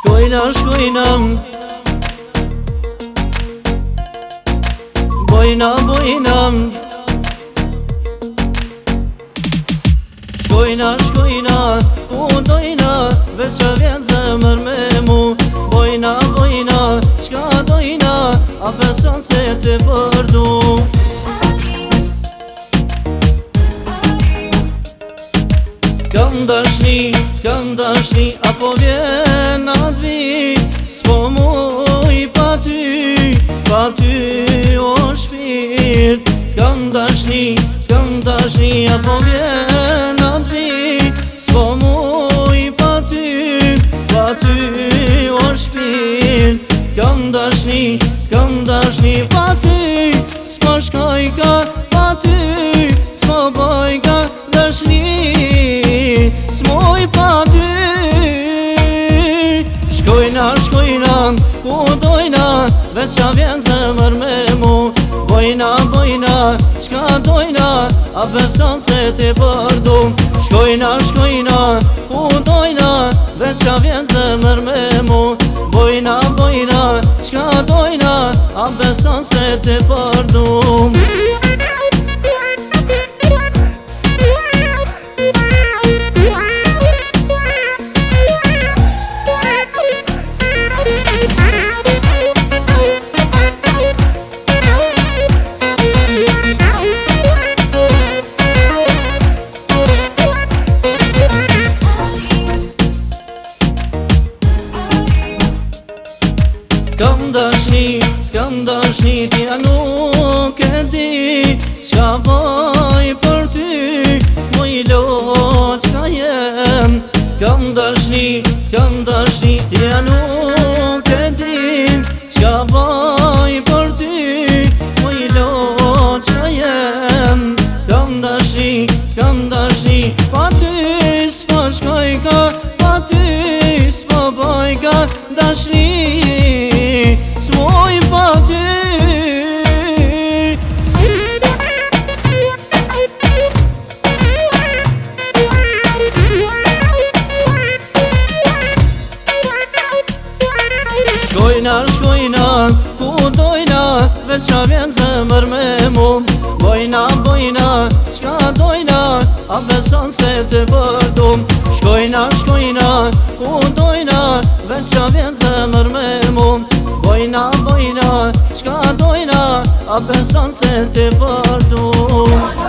Shkojna, shkojna Bojna, bojna Shkojna, shkojna Udojna Veqa vjen zemër me mu Bojna, bojna Shka dojna A pesan se te përdu Kam dashni, kam dashni apo vien nod vi, s'po mu pa ty, pa ty o shpirt. Kam dashni, kam dashni apo vien nod vi, s'po mu pa ty, pa ty on shpir. Kam dashni, kam dashni Shkojna, shkojna, ku dojna, veç qa vjen zë me mu Bojna, bojna, qka dojna, a besan se ti përdu Shkojna, shkojna, ku dojna, veç qa vjen zë me mu Bojna, bojna, qka dojna, a besan se ti përdu s'kam dashni, s'kam dashni ti a nuk e di Qa voj për ty, i lo qka jem S'kam dashni, s'kam dashni ti a nuk e di Shkojna, shkojna, ku dojna, veç a vjen zemër me mu Bojna, bojna, qka dojna, a beson se të vërdum Shkojna, shkojna, ku dojna, veç a vjen zemër me mu Bojna, bojna, qka dojna, a beson se të vërdum